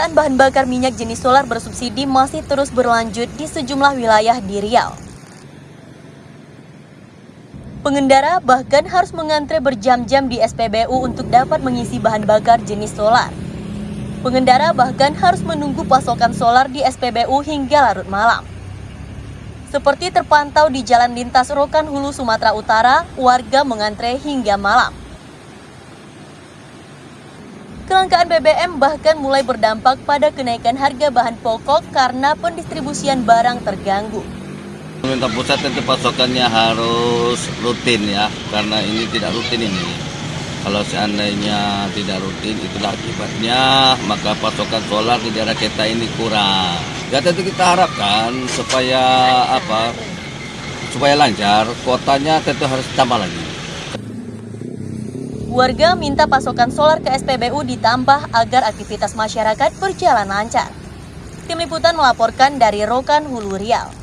Kelangkaan bahan bakar minyak jenis solar bersubsidi masih terus berlanjut di sejumlah wilayah di Riau. Pengendara bahkan harus mengantre berjam-jam di SPBU untuk dapat mengisi bahan bakar jenis solar. Pengendara bahkan harus menunggu pasokan solar di SPBU hingga larut malam. Seperti terpantau di Jalan Lintas Rokan Hulu Sumatera Utara, warga mengantre hingga malam. Kelangkaan BBM bahkan mulai berdampak pada kenaikan harga bahan pokok karena pendistribusian barang terganggu. Pemerintah pusat tentu pasokannya harus rutin ya, karena ini tidak rutin ini. Kalau seandainya tidak rutin, itulah akibatnya, maka pasokan solar di daerah kita ini kurang. Ya tentu kita harapkan supaya apa, supaya lancar, kotanya tentu harus tambah lagi. Warga minta pasokan solar ke SPBU ditambah agar aktivitas masyarakat berjalan lancar. Tim Liputan melaporkan dari Rokan Hulu Riau.